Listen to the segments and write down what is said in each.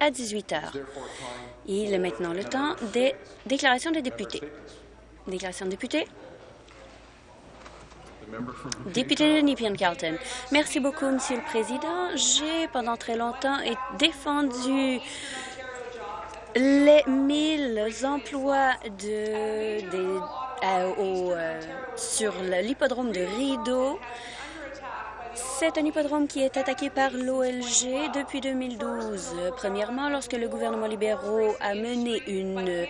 à 18 heures. Il est maintenant le temps des déclarations des députés. Déclaration de députés. Député de Nepean-Carlton. Merci beaucoup, Monsieur le Président. J'ai pendant très longtemps défendu les 1000 emplois des, euh, euh, sur l'hippodrome de Rideau. C'est un hippodrome qui est attaqué par l'OLG depuis 2012. Premièrement, lorsque le gouvernement libéraux a mené une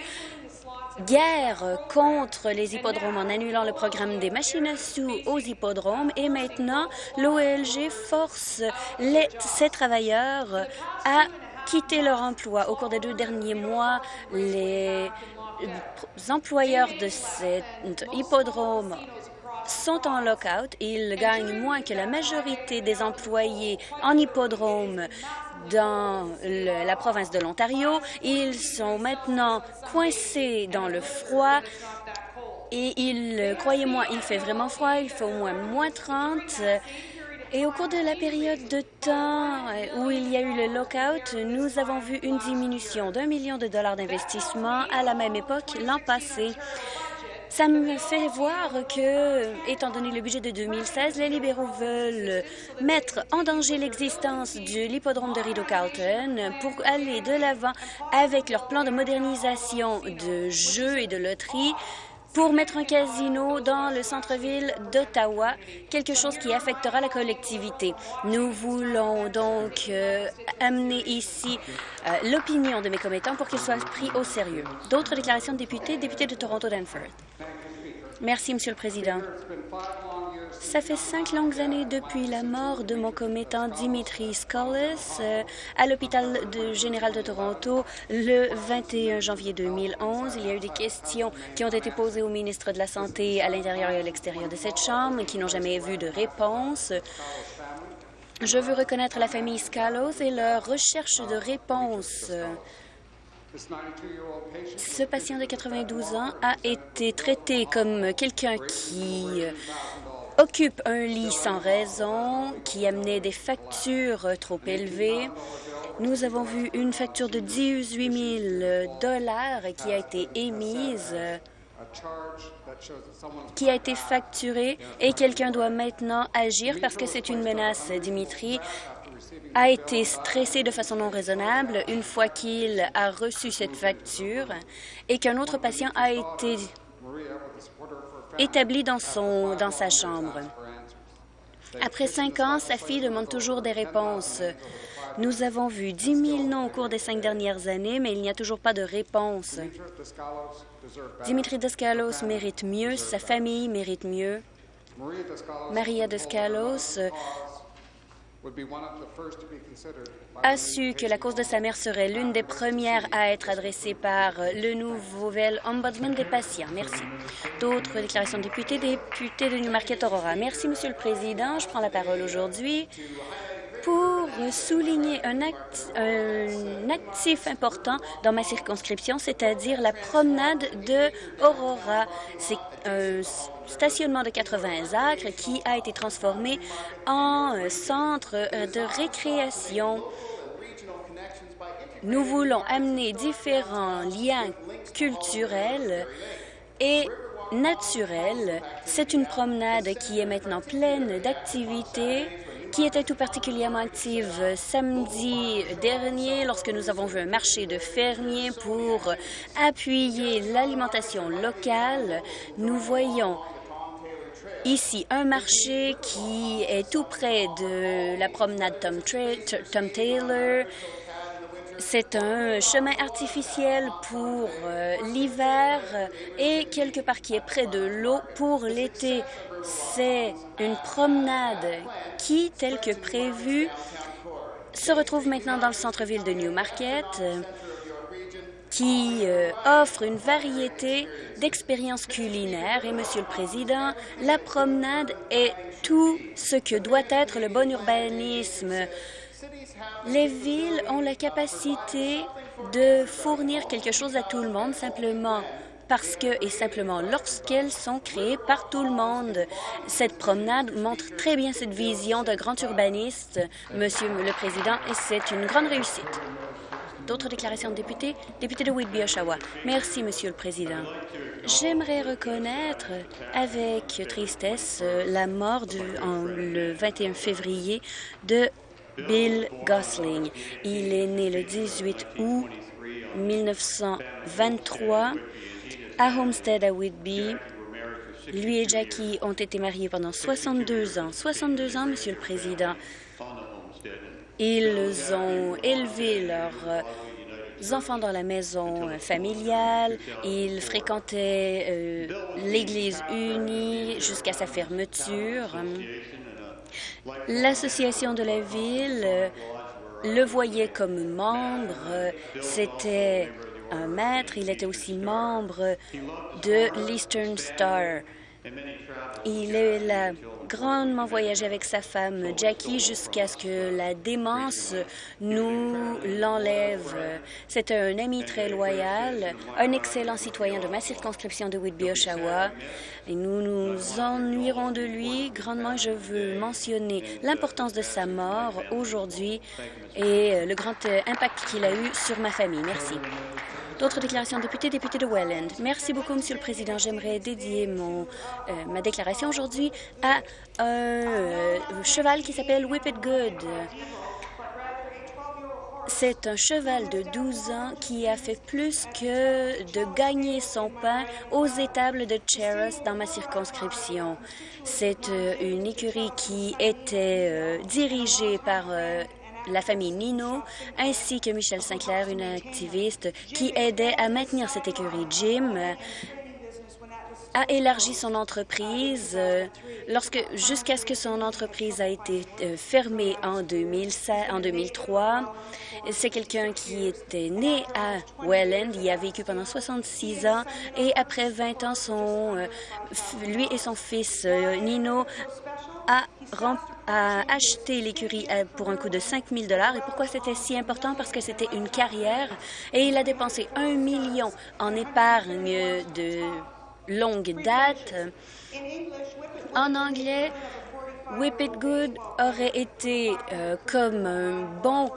guerre contre les hippodromes en annulant le programme des machines à sous aux hippodromes et maintenant l'OLG force les, ces travailleurs à quitter leur emploi. Au cours des deux derniers mois, les employeurs de cet hippodrome sont en lockout. Ils gagnent moins que la majorité des employés en hippodrome dans la province de l'Ontario. Ils sont maintenant coincés dans le froid et il, croyez-moi, il fait vraiment froid, il fait au moins moins 30. Et au cours de la période de temps où il y a eu le lockout, nous avons vu une diminution d'un million de dollars d'investissement à la même époque l'an passé. Ça me fait voir que, étant donné le budget de 2016, les libéraux veulent mettre en danger l'existence de l'hippodrome de Rideau-Carlton pour aller de l'avant avec leur plan de modernisation de jeux et de loteries pour mettre un casino dans le centre-ville d'Ottawa, quelque chose qui affectera la collectivité. Nous voulons donc euh, amener ici euh, l'opinion de mes commettants pour qu'ils soient pris au sérieux. D'autres déclarations de députés, député de Toronto-Danforth. Merci, Monsieur le Président. Ça fait cinq longues années depuis la mort de mon commettant Dimitri Scollis euh, à l'hôpital général de Toronto le 21 janvier 2011. Il y a eu des questions qui ont été posées au ministre de la Santé à l'intérieur et à l'extérieur de cette Chambre qui n'ont jamais vu de réponse. Je veux reconnaître la famille Scalos et leur recherche de réponse. Ce patient de 92 ans a été traité comme quelqu'un qui occupe un lit sans raison, qui amenait des factures trop élevées. Nous avons vu une facture de 18 000 dollars qui a été émise qui a été facturée et quelqu'un doit maintenant agir parce que c'est une menace. Dimitri a été stressé de façon non raisonnable une fois qu'il a reçu cette facture et qu'un autre patient a été établi dans, dans sa chambre. Après cinq ans, sa fille demande toujours des réponses. Nous avons vu 10 000 noms au cours des cinq dernières années, mais il n'y a toujours pas de réponse. Dimitri Descalos mérite mieux, sa famille mérite mieux. Maria Descalos a su que la cause de sa mère serait l'une des premières à être adressée par le nouvel ombudsman des patients. Merci. D'autres déclarations de députés, député de Newmarket-Aurora. Merci, Monsieur le Président. Je prends la parole aujourd'hui souligner un, actif important dans ma circonscription, c'est-à-dire la promenade de Aurora. C'est un stationnement de 80 acres qui a été transformé en centre de récréation. Nous voulons amener différents liens culturels et naturels. C'est une promenade qui est maintenant pleine d'activités qui était tout particulièrement active samedi dernier lorsque nous avons vu un marché de fermiers pour appuyer l'alimentation locale. Nous voyons ici un marché qui est tout près de la promenade Tom, Tom Taylor. C'est un chemin artificiel pour euh, l'hiver et quelque part qui est près de l'eau pour l'été. C'est une promenade qui, telle que prévue, se retrouve maintenant dans le centre-ville de Newmarket, qui euh, offre une variété d'expériences culinaires. Et, Monsieur le Président, la promenade est tout ce que doit être le bon urbanisme. Les villes ont la capacité de fournir quelque chose à tout le monde, simplement parce que, et simplement lorsqu'elles sont créées par tout le monde. Cette promenade montre très bien cette vision d'un grand urbaniste, Monsieur le Président, et c'est une grande réussite. D'autres déclarations de députés? Député de Whitby, Oshawa. Merci, Monsieur le Président. J'aimerais reconnaître avec tristesse euh, la mort du, le 21 février de Bill Gosling. Il est né le 18 août 1923 à Homestead à Whitby. Lui et Jackie ont été mariés pendant 62 ans. 62 ans, Monsieur le Président. Ils ont élevé leurs enfants dans la maison familiale. Ils fréquentaient euh, l'Église unie jusqu'à sa fermeture. L'Association de la ville euh, le voyait comme membre. C'était un maître. Il était aussi membre de l'Eastern Star. Il a grandement voyagé avec sa femme Jackie jusqu'à ce que la démence nous l'enlève. C'était un ami très loyal, un excellent citoyen de ma circonscription de Whitby-Oshawa. Nous nous ennuierons de lui grandement. Je veux mentionner l'importance de sa mort aujourd'hui et le grand impact qu'il a eu sur ma famille. Merci. D'autres déclarations de députés, député de Welland. Merci beaucoup, Monsieur le Président. J'aimerais dédier mon, euh, ma déclaration aujourd'hui à un euh, cheval qui s'appelle Whip It Good. C'est un cheval de 12 ans qui a fait plus que de gagner son pain aux étables de Cheras dans ma circonscription. C'est euh, une écurie qui était dirigée par la famille Nino, ainsi que Michel Sinclair, une activiste qui aidait à maintenir cette écurie. Jim a élargi son entreprise euh, jusqu'à ce que son entreprise a été euh, fermée en, 2007, en 2003. C'est quelqu'un qui était né à Welland. Il a vécu pendant 66 ans et après 20 ans, euh, lui et son fils Nino a, a acheté l'écurie pour un coût de 5 000 Et pourquoi c'était si important? Parce que c'était une carrière et il a dépensé un million en épargne de longue date. En anglais, Whip It Good aurait été euh, comme un bon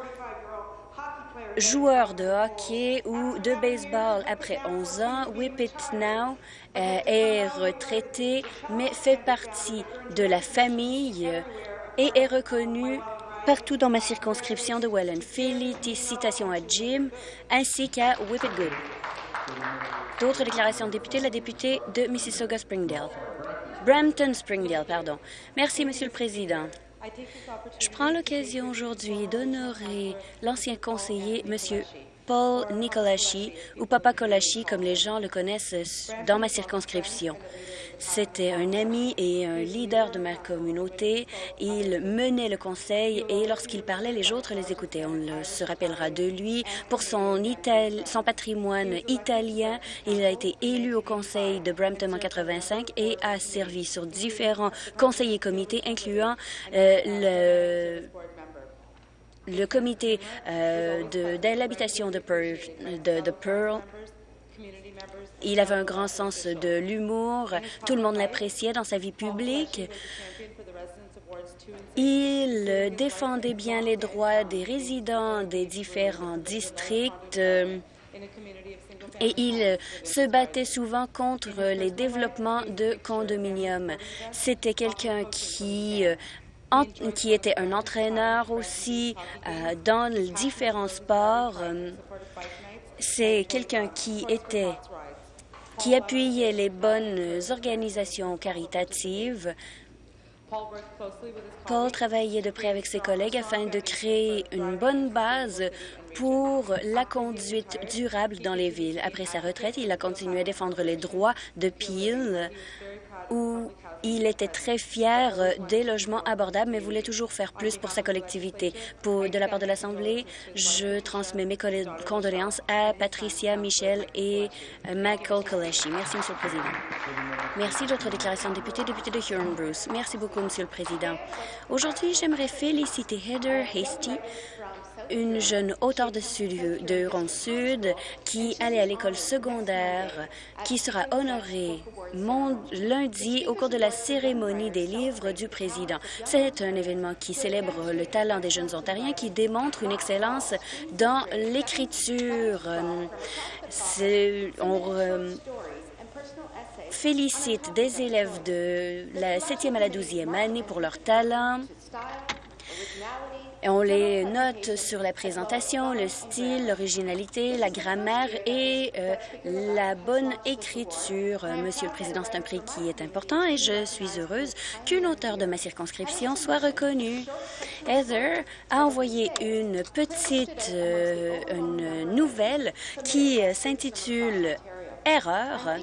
joueur de hockey ou de baseball après 11 ans. Whip It Now euh, est retraité, mais fait partie de la famille et est reconnu partout dans ma circonscription de Welland. Félicitations à Jim ainsi qu'à Whip It Good. D'autres déclarations de députés, la députée de Mississauga-Springdale. Brampton-Springdale, pardon. Merci, Monsieur le Président. Je prends l'occasion aujourd'hui d'honorer l'ancien conseiller, Monsieur Paul Nicolachi, ou Papa Colachi, comme les gens le connaissent dans ma circonscription. C'était un ami et un leader de ma communauté. Il menait le conseil et lorsqu'il parlait, les autres les écoutaient. On se rappellera de lui pour son, patrimoine italien. Il a été élu au conseil de Brampton en 85 et a servi sur différents conseils et comités, incluant euh, le comité euh, de, l'habitation de, de Pearl il avait un grand sens de l'humour. Tout le monde l'appréciait dans sa vie publique. Il défendait bien les droits des résidents des différents districts et il se battait souvent contre les développements de condominiums. C'était quelqu'un qui qui était un entraîneur aussi euh, dans différents sports. C'est quelqu'un qui était qui appuyait les bonnes organisations caritatives. Paul travaillait de près avec ses collègues afin de créer une bonne base pour la conduite durable dans les villes. Après sa retraite, il a continué à défendre les droits de Peel, où il était très fier des logements abordables, mais voulait toujours faire plus pour sa collectivité. De la part de l'Assemblée, je transmets mes condoléances à Patricia, Michel et Michael Kaleshi. Merci, Monsieur le Président. Merci. D'autres déclarations de députés, député de Huron-Bruce. Merci beaucoup, Monsieur le Président. Aujourd'hui, j'aimerais féliciter Heather Hasty une jeune auteure de, de Huron-Sud qui allait à l'école secondaire, qui sera honorée lundi au cours de la cérémonie des livres du président. C'est un événement qui célèbre le talent des jeunes Ontariens qui démontre une excellence dans l'écriture. On félicite des élèves de la 7e à la 12e année pour leur talent. On les note sur la présentation, le style, l'originalité, la grammaire et euh, la bonne écriture. Monsieur le Président, c'est un prix qui est important et je suis heureuse qu'une auteure de ma circonscription soit reconnue. Heather a envoyé une petite euh, une nouvelle qui euh, s'intitule Erreur,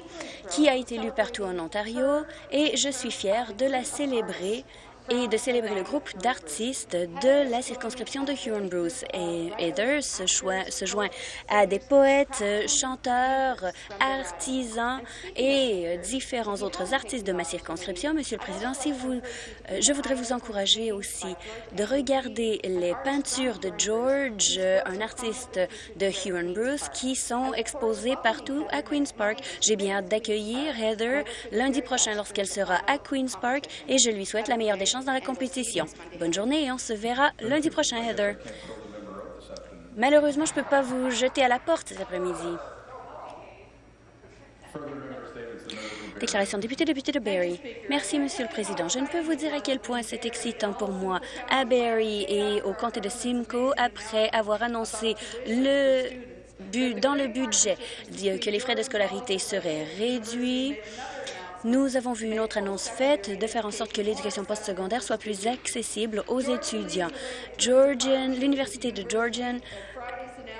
qui a été lue partout en Ontario et je suis fière de la célébrer et de célébrer le groupe d'artistes de la circonscription de Huron-Bruce. Et Heather se, se joint à des poètes, chanteurs, artisans et différents autres artistes de ma circonscription. Monsieur le Président, si vous, euh, je voudrais vous encourager aussi de regarder les peintures de George, un artiste de Huron-Bruce, qui sont exposées partout à Queen's Park. J'ai bien hâte d'accueillir Heather lundi prochain lorsqu'elle sera à Queen's Park et je lui souhaite la meilleure des chances dans la compétition. Bonne journée et on se verra lundi prochain, Heather. Malheureusement, je ne peux pas vous jeter à la porte cet après-midi. Déclaration député, député de Barrie. Merci, Monsieur le Président. Je ne peux vous dire à quel point c'est excitant pour moi à Barrie et au comté de Simcoe après avoir annoncé le dans le budget que les frais de scolarité seraient réduits nous avons vu une autre annonce faite de faire en sorte que l'éducation postsecondaire soit plus accessible aux étudiants. L'Université de Georgian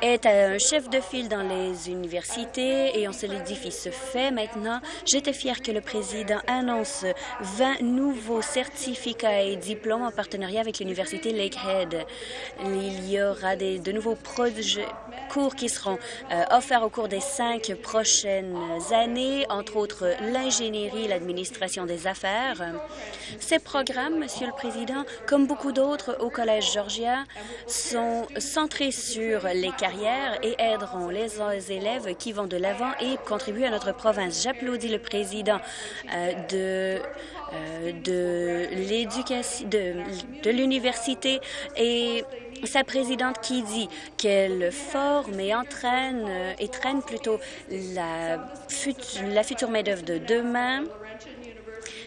est un chef de file dans les universités et on se l'édifie se fait maintenant. J'étais fière que le président annonce 20 nouveaux certificats et diplômes en partenariat avec l'université Lakehead. Il y aura des, de nouveaux cours qui seront euh, offerts au cours des cinq prochaines années, entre autres l'ingénierie, l'administration des affaires. Ces programmes, Monsieur le Président, comme beaucoup d'autres au Collège Georgia, sont centrés sur les et aideront les élèves qui vont de l'avant et contribuent à notre province. J'applaudis le président euh, de euh, de l'éducation de, l'université et sa présidente qui dit qu'elle forme et entraîne euh, et traîne plutôt la, la future main-d'œuvre de demain.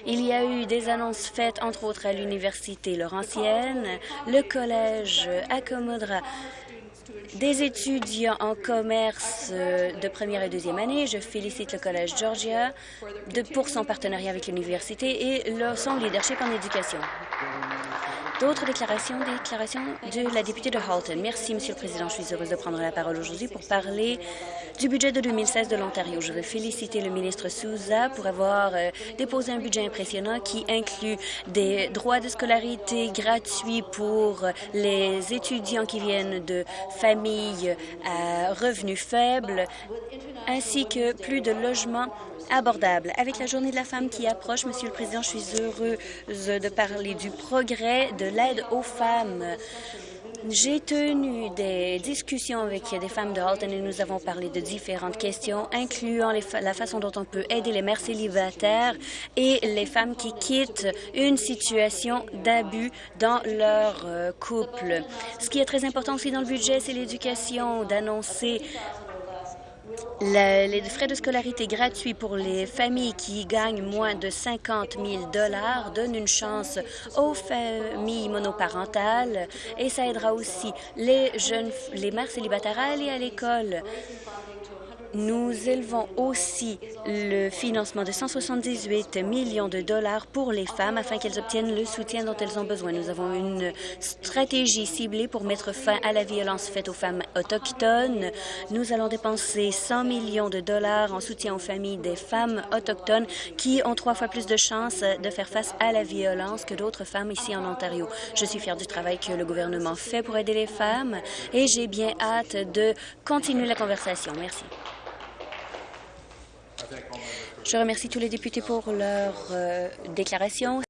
Il y a eu des annonces faites, entre autres, à l'Université Laurentienne. Le collège accommodera des étudiants en commerce euh, de première et deuxième année. Je félicite le Collège Georgia de, pour son partenariat avec l'université et son leadership en éducation. D'autres déclarations, déclarations de la députée de Halton. Merci, Monsieur le Président. Je suis heureuse de prendre la parole aujourd'hui pour parler du budget de 2016 de l'Ontario. Je veux féliciter le ministre Souza pour avoir euh, déposé un budget impressionnant qui inclut des droits de scolarité gratuits pour les étudiants qui viennent de familles à revenus faibles, ainsi que plus de logements abordable. Avec la Journée de la femme qui approche, Monsieur le Président, je suis heureuse de parler du progrès de l'aide aux femmes. J'ai tenu des discussions avec des femmes de Halton et nous avons parlé de différentes questions, incluant la façon dont on peut aider les mères célibataires et les femmes qui quittent une situation d'abus dans leur euh, couple. Ce qui est très important aussi dans le budget, c'est l'éducation, d'annoncer les frais de scolarité gratuits pour les familles qui gagnent moins de 50 000 donnent une chance aux familles monoparentales et ça aidera aussi les jeunes, les mères célibataires à aller à l'école. Nous élevons aussi le financement de 178 millions de dollars pour les femmes afin qu'elles obtiennent le soutien dont elles ont besoin. Nous avons une stratégie ciblée pour mettre fin à la violence faite aux femmes autochtones. Nous allons dépenser 100 millions de dollars en soutien aux familles des femmes autochtones qui ont trois fois plus de chances de faire face à la violence que d'autres femmes ici en Ontario. Je suis fière du travail que le gouvernement fait pour aider les femmes et j'ai bien hâte de continuer la conversation. Merci. Je remercie tous les députés pour leur euh, déclaration.